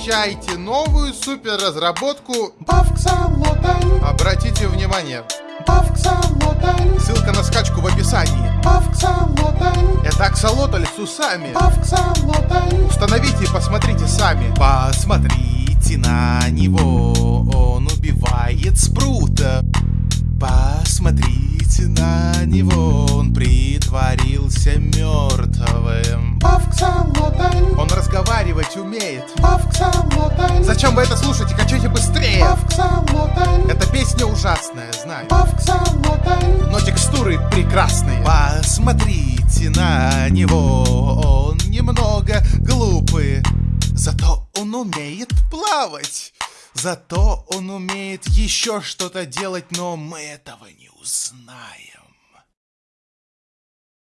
Встречайте новую суперразработку. Бавксалотай, Обратите внимание, ссылка на скачку в описании. Это аксолотль с усами. Установите и посмотрите сами. Посмотрите на него, он убивает спрута. Посмотрите на него, он притворился разговаривать умеет. Зачем вы это слушаете? Качайте быстрее! Эта песня ужасная, знаю. Но текстуры прекрасные. Посмотрите на него. Он немного глупый. Зато он умеет плавать. Зато он умеет еще что-то делать Но мы этого не узнаем